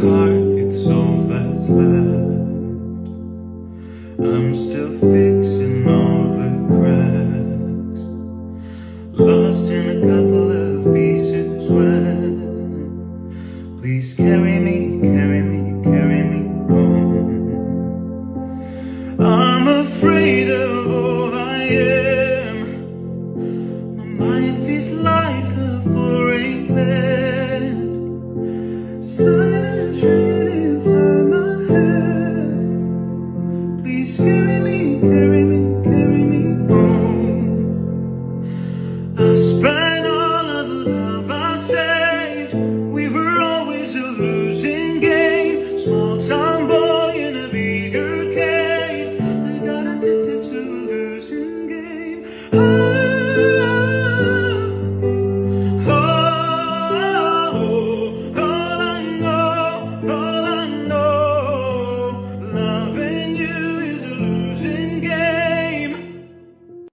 heart, it's all that's left I'm still fixing all the cracks. Lost in a couple of pieces where? Please carry me, carry me, carry me home I'm afraid of all I am. My mind feels like a forest Please carry me.